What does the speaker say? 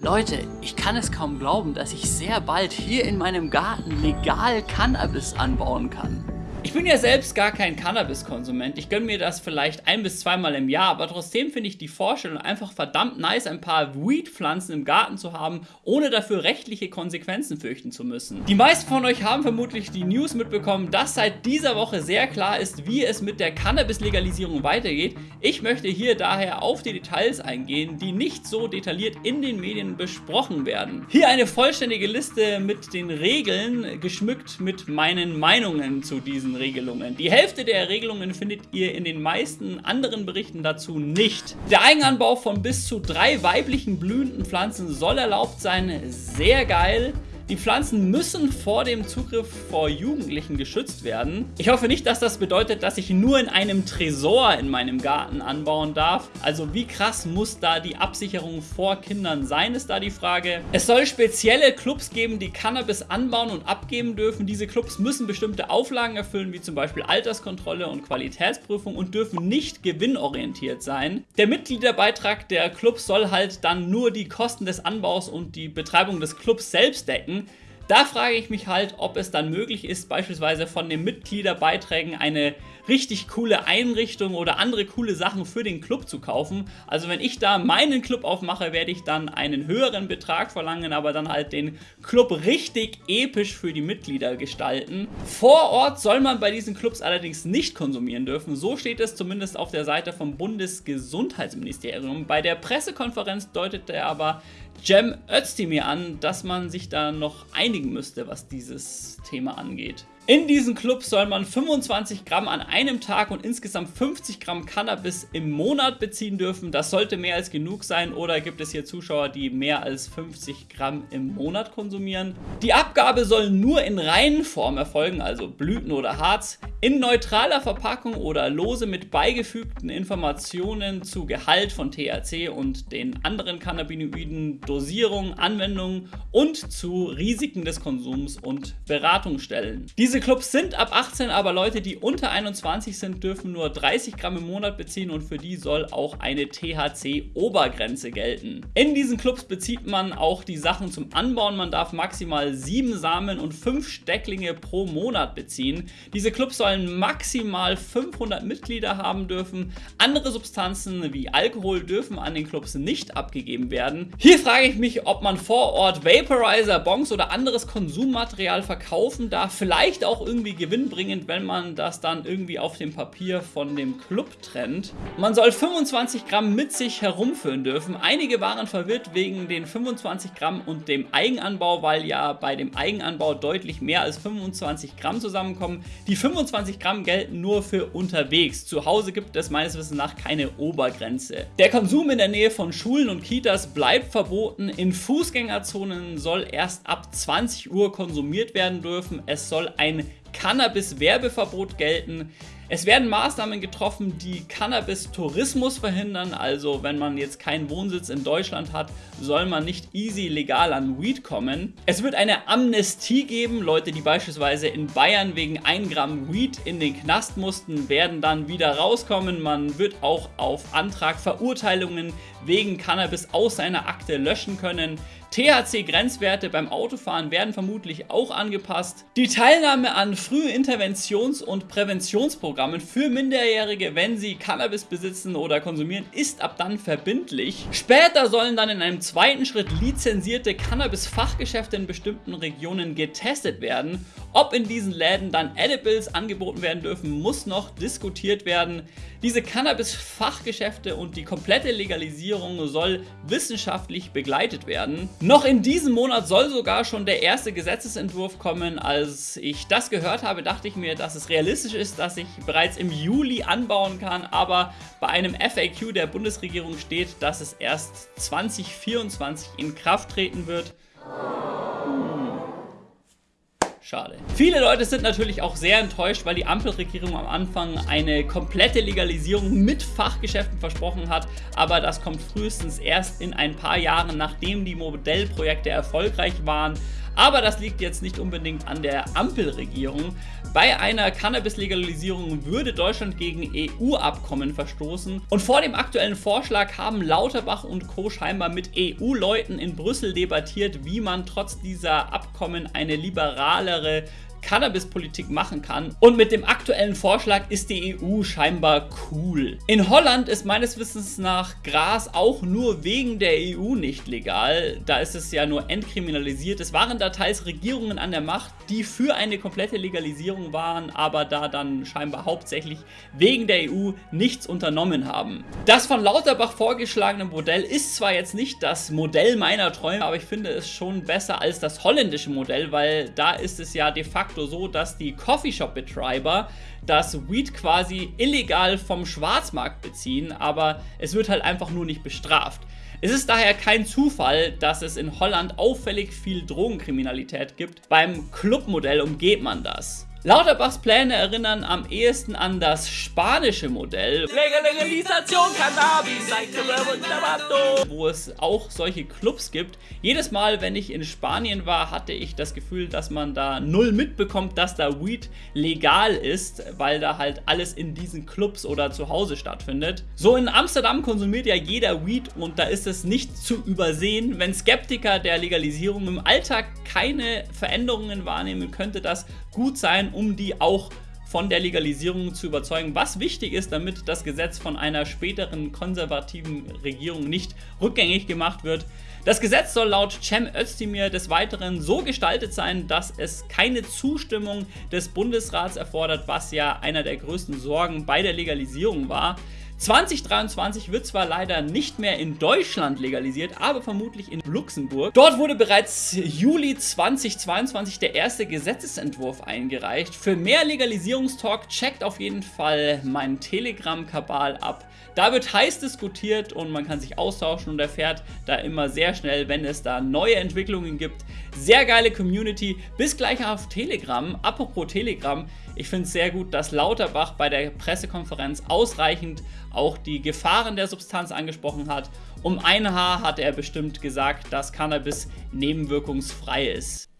Leute, ich kann es kaum glauben, dass ich sehr bald hier in meinem Garten legal Cannabis anbauen kann. Ich bin ja selbst gar kein Cannabis-Konsument. Ich gönne mir das vielleicht ein- bis zweimal im Jahr, aber trotzdem finde ich die Vorstellung einfach verdammt nice, ein paar Weed-Pflanzen im Garten zu haben, ohne dafür rechtliche Konsequenzen fürchten zu müssen. Die meisten von euch haben vermutlich die News mitbekommen, dass seit dieser Woche sehr klar ist, wie es mit der Cannabis-Legalisierung weitergeht. Ich möchte hier daher auf die Details eingehen, die nicht so detailliert in den Medien besprochen werden. Hier eine vollständige Liste mit den Regeln, geschmückt mit meinen Meinungen zu diesen Regelungen. Die Hälfte der Regelungen findet ihr in den meisten anderen Berichten dazu nicht. Der Eigenanbau von bis zu drei weiblichen blühenden Pflanzen soll erlaubt sein. Sehr geil. Die Pflanzen müssen vor dem Zugriff vor Jugendlichen geschützt werden. Ich hoffe nicht, dass das bedeutet, dass ich nur in einem Tresor in meinem Garten anbauen darf. Also wie krass muss da die Absicherung vor Kindern sein, ist da die Frage. Es soll spezielle Clubs geben, die Cannabis anbauen und abgeben dürfen. Diese Clubs müssen bestimmte Auflagen erfüllen, wie zum Beispiel Alterskontrolle und Qualitätsprüfung und dürfen nicht gewinnorientiert sein. Der Mitgliederbeitrag der Clubs soll halt dann nur die Kosten des Anbaus und die Betreibung des Clubs selbst decken. Da frage ich mich halt, ob es dann möglich ist, beispielsweise von den Mitgliederbeiträgen eine richtig coole Einrichtung oder andere coole Sachen für den Club zu kaufen. Also wenn ich da meinen Club aufmache, werde ich dann einen höheren Betrag verlangen, aber dann halt den Club richtig episch für die Mitglieder gestalten. Vor Ort soll man bei diesen Clubs allerdings nicht konsumieren dürfen. So steht es zumindest auf der Seite vom Bundesgesundheitsministerium. Bei der Pressekonferenz deutete er aber Cem Özdemir an, dass man sich da noch einigen müsste, was dieses Thema angeht. In diesen Clubs soll man 25 Gramm an einem Tag und insgesamt 50 Gramm Cannabis im Monat beziehen dürfen. Das sollte mehr als genug sein oder gibt es hier Zuschauer, die mehr als 50 Gramm im Monat konsumieren. Die Abgabe soll nur in reinen Form erfolgen, also Blüten oder Harz, in neutraler Verpackung oder lose mit beigefügten Informationen zu Gehalt von THC und den anderen Cannabinoiden, Dosierung, Anwendung und zu Risiken des Konsums und Beratungsstellen. Diese Clubs sind ab 18, aber Leute, die unter 21 sind, dürfen nur 30 Gramm im Monat beziehen und für die soll auch eine THC-Obergrenze gelten. In diesen Clubs bezieht man auch die Sachen zum Anbauen. Man darf maximal 7 Samen und 5 Stecklinge pro Monat beziehen. Diese Clubs sollen maximal 500 Mitglieder haben dürfen. Andere Substanzen wie Alkohol dürfen an den Clubs nicht abgegeben werden. Hier frage ich mich, ob man vor Ort Vaporizer, Bongs oder anderes Konsummaterial verkaufen darf. Vielleicht auch irgendwie gewinnbringend, wenn man das dann irgendwie auf dem Papier von dem Club trennt. Man soll 25 Gramm mit sich herumführen dürfen. Einige waren verwirrt wegen den 25 Gramm und dem Eigenanbau, weil ja bei dem Eigenanbau deutlich mehr als 25 Gramm zusammenkommen. Die 25 Gramm gelten nur für unterwegs. Zu Hause gibt es meines Wissens nach keine Obergrenze. Der Konsum in der Nähe von Schulen und Kitas bleibt verboten. In Fußgängerzonen soll erst ab 20 Uhr konsumiert werden dürfen. Es soll ein ein Cannabis-Werbeverbot gelten. Es werden Maßnahmen getroffen, die Cannabis-Tourismus verhindern. Also wenn man jetzt keinen Wohnsitz in Deutschland hat, soll man nicht easy legal an Weed kommen. Es wird eine Amnestie geben. Leute, die beispielsweise in Bayern wegen 1 Gramm Weed in den Knast mussten, werden dann wieder rauskommen. Man wird auch auf Antrag Verurteilungen wegen Cannabis aus seiner Akte löschen können. THC-Grenzwerte beim Autofahren werden vermutlich auch angepasst. Die Teilnahme an Frühinterventions- und Präventionsprogrammen für Minderjährige, wenn sie Cannabis besitzen oder konsumieren, ist ab dann verbindlich. Später sollen dann in einem zweiten Schritt lizenzierte Cannabis-Fachgeschäfte in bestimmten Regionen getestet werden. Ob in diesen Läden dann Edibles angeboten werden dürfen, muss noch diskutiert werden. Diese Cannabis-Fachgeschäfte und die komplette Legalisierung soll wissenschaftlich begleitet werden. Noch in diesem Monat soll sogar schon der erste Gesetzesentwurf kommen. Als ich das gehört habe, dachte ich mir, dass es realistisch ist, dass ich bereits im Juli anbauen kann, aber bei einem FAQ der Bundesregierung steht, dass es erst 2024 in Kraft treten wird. Schade. Viele Leute sind natürlich auch sehr enttäuscht, weil die Ampelregierung am Anfang eine komplette Legalisierung mit Fachgeschäften versprochen hat, aber das kommt frühestens erst in ein paar Jahren, nachdem die Modellprojekte erfolgreich waren. Aber das liegt jetzt nicht unbedingt an der Ampelregierung. Bei einer Cannabis-Legalisierung würde Deutschland gegen EU-Abkommen verstoßen. Und vor dem aktuellen Vorschlag haben Lauterbach und Co. scheinbar mit EU-Leuten in Brüssel debattiert, wie man trotz dieser Abkommen eine liberalere Cannabis-Politik machen kann. Und mit dem aktuellen Vorschlag ist die EU scheinbar cool. In Holland ist meines Wissens nach Gras auch nur wegen der EU nicht legal. Da ist es ja nur entkriminalisiert. Es waren da teils Regierungen an der Macht, die für eine komplette Legalisierung waren, aber da dann scheinbar hauptsächlich wegen der EU nichts unternommen haben. Das von Lauterbach vorgeschlagene Modell ist zwar jetzt nicht das Modell meiner Träume, aber ich finde es schon besser als das holländische Modell, weil da ist es ja de facto facto so, dass die Coffeeshop-Betreiber das Weed quasi illegal vom Schwarzmarkt beziehen, aber es wird halt einfach nur nicht bestraft. Es ist daher kein Zufall, dass es in Holland auffällig viel Drogenkriminalität gibt. Beim Clubmodell umgeht man das. Lauterbachs Pläne erinnern am ehesten an das spanische Modell, Legalisation Cannabis, wo es auch solche Clubs gibt. Jedes Mal, wenn ich in Spanien war, hatte ich das Gefühl, dass man da null mitbekommt, dass da Weed legal ist, weil da halt alles in diesen Clubs oder zu Hause stattfindet. So in Amsterdam konsumiert ja jeder Weed und da ist es nicht zu übersehen. Wenn Skeptiker der Legalisierung im Alltag keine Veränderungen wahrnehmen, könnte das gut sein, um die auch von der Legalisierung zu überzeugen, was wichtig ist, damit das Gesetz von einer späteren konservativen Regierung nicht rückgängig gemacht wird. Das Gesetz soll laut Cem Özdemir des Weiteren so gestaltet sein, dass es keine Zustimmung des Bundesrats erfordert, was ja einer der größten Sorgen bei der Legalisierung war. 2023 wird zwar leider nicht mehr in Deutschland legalisiert, aber vermutlich in Luxemburg. Dort wurde bereits Juli 2022 der erste Gesetzesentwurf eingereicht. Für mehr Legalisierungstalk checkt auf jeden Fall meinen Telegram-Kabal ab. Da wird heiß diskutiert und man kann sich austauschen und erfährt da immer sehr schnell, wenn es da neue Entwicklungen gibt. Sehr geile Community. Bis gleich auf Telegram. Apropos Telegram, ich finde es sehr gut, dass Lauterbach bei der Pressekonferenz ausreichend auch die Gefahren der Substanz angesprochen hat. Um ein Haar hat er bestimmt gesagt, dass Cannabis nebenwirkungsfrei ist.